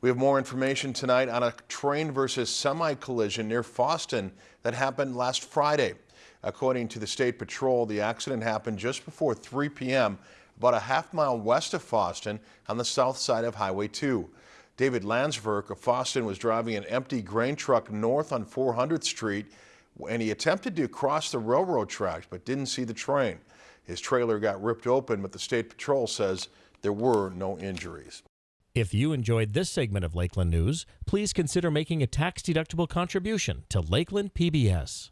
We have more information tonight on a train versus semi collision near Fosston that happened last Friday. According to the State Patrol, the accident happened just before 3 p.m. about a half mile west of Fosston on the south side of Highway 2. David Landsverk of Fosston was driving an empty grain truck north on 400th Street and he attempted to cross the railroad tracks but didn't see the train. His trailer got ripped open, but the State Patrol says there were no injuries. If you enjoyed this segment of Lakeland News, please consider making a tax-deductible contribution to Lakeland PBS.